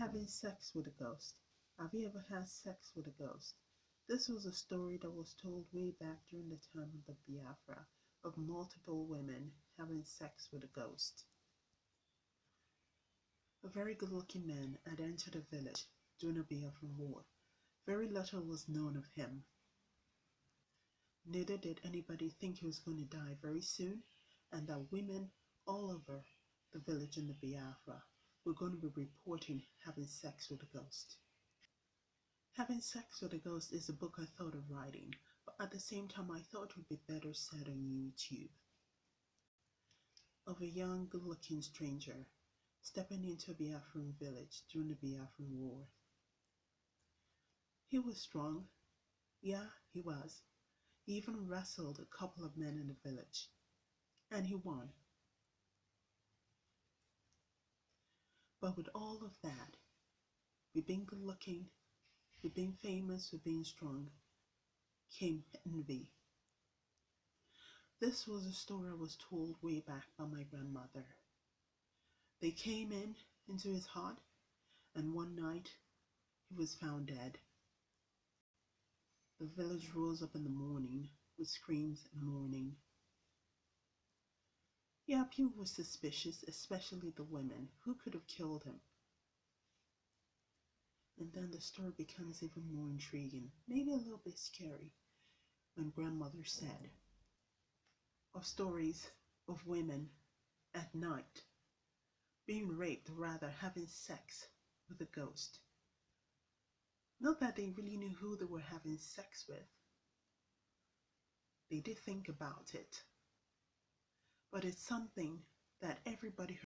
Having sex with a ghost. Have you ever had sex with a ghost? This was a story that was told way back during the time of the Biafra of multiple women having sex with a ghost. A very good looking man had entered a village during the Biafra War. Very little was known of him. Neither did anybody think he was going to die very soon, and that women all over the village in the Biafra were going to be reporting having sex with a ghost. Having Sex with a Ghost is a book I thought of writing, but at the same time I thought it would be better said on YouTube. Of a young, good looking stranger stepping into a Biafran village during the Biafran War. He was strong. Yeah, he was. He even wrestled a couple of men in the village. And he won. But with all of that, with being good looking, with being famous, with being strong, came envy. This was a story I was told way back by my grandmother. They came in into his hut, and one night he was found dead. The village rose up in the morning with screams and mourning. Yeah, people were suspicious, especially the women. Who could have killed him? And then the story becomes even more intriguing, maybe a little bit scary, when grandmother said of stories of women at night being raped, or rather having sex with a ghost. Not that they really knew who they were having sex with. They did think about it. But it's something that everybody